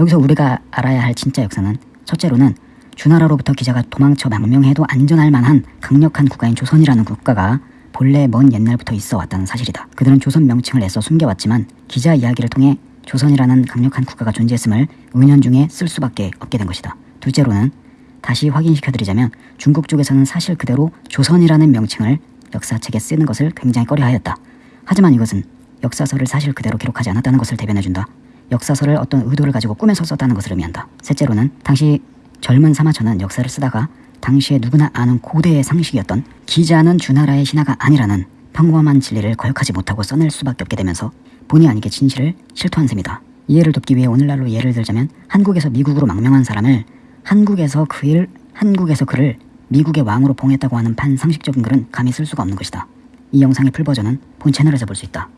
여기서 우리가 알아야 할 진짜 역사는 첫째로는 주나라로부터 기자가 도망쳐 망명해도 안전할 만한 강력한 국가인 조선이라는 국가가 본래 먼 옛날부터 있어 왔다는 사실이다. 그들은 조선 명칭을 애써 숨겨왔지만 기자 이야기를 통해 조선이라는 강력한 국가가 존재했음을 은연중에 쓸 수밖에 없게 된 것이다. 둘째로는 다시 확인시켜드리자면 중국 쪽에서는 사실 그대로 조선이라는 명칭을 역사책에 쓰는 것을 굉장히 꺼려하였다. 하지만 이것은 역사서를 사실 그대로 기록하지 않았다는 것을 대변해준다. 역사서를 어떤 의도를 가지고 꾸며서 썼다는 것을 의미한다. 셋째로는 당시 젊은 사마천은 역사를 쓰다가 당시에 누구나 아는 고대의 상식이었던 기자는 주나라의 신하가 아니라는 평범한 진리를 거역하지 못하고 써낼 수밖에 없게 되면서 본의 아니게 진실을 실토한 셈이다. 이해를 돕기 위해 오늘날로 예를 들자면 한국에서 미국으로 망명한 사람을 한국에서 그일 한국에서 그를 미국의 왕으로 봉했다고 하는 반상식적인 글은 감히 쓸 수가 없는 것이다. 이 영상의 풀버전은 본 채널에서 볼 수 있다.